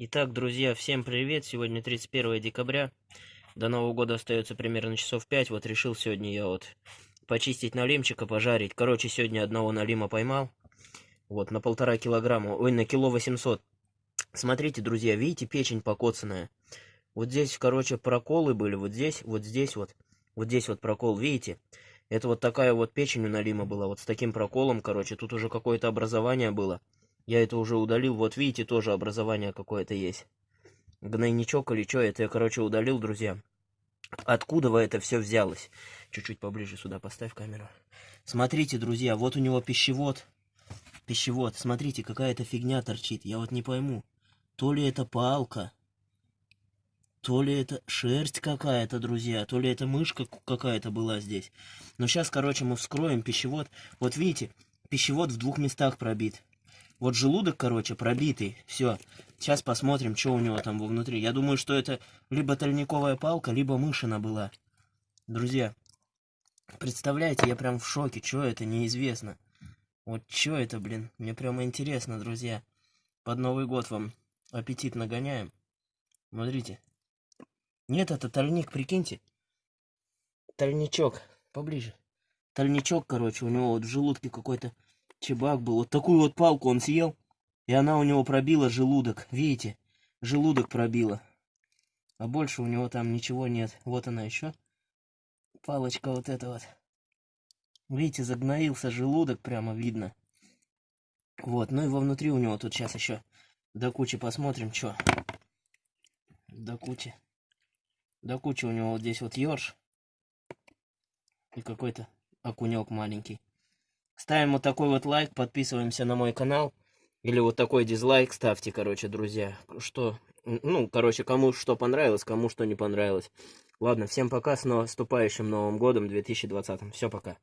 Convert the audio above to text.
Итак, друзья, всем привет! Сегодня 31 декабря. До Нового года остается примерно часов 5. Вот решил сегодня я вот почистить налимчика, пожарить. Короче, сегодня одного налима поймал. Вот, на полтора килограмма. Ой, на кило 800. Смотрите, друзья, видите, печень покоцанная. Вот здесь, короче, проколы были. Вот здесь, вот здесь вот. Вот здесь вот прокол, видите? Это вот такая вот печень у налима была. Вот с таким проколом, короче. Тут уже какое-то образование было. Я это уже удалил. Вот видите, тоже образование какое-то есть. Гнойничок или что, это я, короче, удалил, друзья. Откуда вы это все взялось? Чуть-чуть поближе сюда поставь камеру. Смотрите, друзья, вот у него пищевод. Пищевод. Смотрите, какая-то фигня торчит. Я вот не пойму. То ли это палка, то ли это шерсть какая-то, друзья, то ли это мышка какая-то была здесь. Но сейчас, короче, мы вскроем пищевод. Вот видите, пищевод в двух местах пробит. Вот желудок, короче, пробитый. Все. Сейчас посмотрим, что у него там внутри. Я думаю, что это либо тальниковая палка, либо мышина была. Друзья, представляете, я прям в шоке. Что это, неизвестно. Вот что это, блин. Мне прямо интересно, друзья. Под Новый год вам аппетит нагоняем. Смотрите. Нет, это тальник, прикиньте. Тальничок. Поближе. Тальничок, короче, у него вот в желудке какой-то Чебак был. Вот такую вот палку он съел, и она у него пробила желудок. Видите? Желудок пробила. А больше у него там ничего нет. Вот она еще. Палочка вот эта вот. Видите, загноился желудок, прямо видно. Вот, ну и вовнутри у него тут сейчас еще до кучи посмотрим, что. До кучи. До кучи у него вот здесь вот ёрш. И какой-то окунек маленький. Ставим вот такой вот лайк, подписываемся на мой канал. Или вот такой дизлайк ставьте, короче, друзья. Что, ну, короче, кому что понравилось, кому что не понравилось. Ладно, всем пока, с наступающим Новым Годом 2020. Все, пока.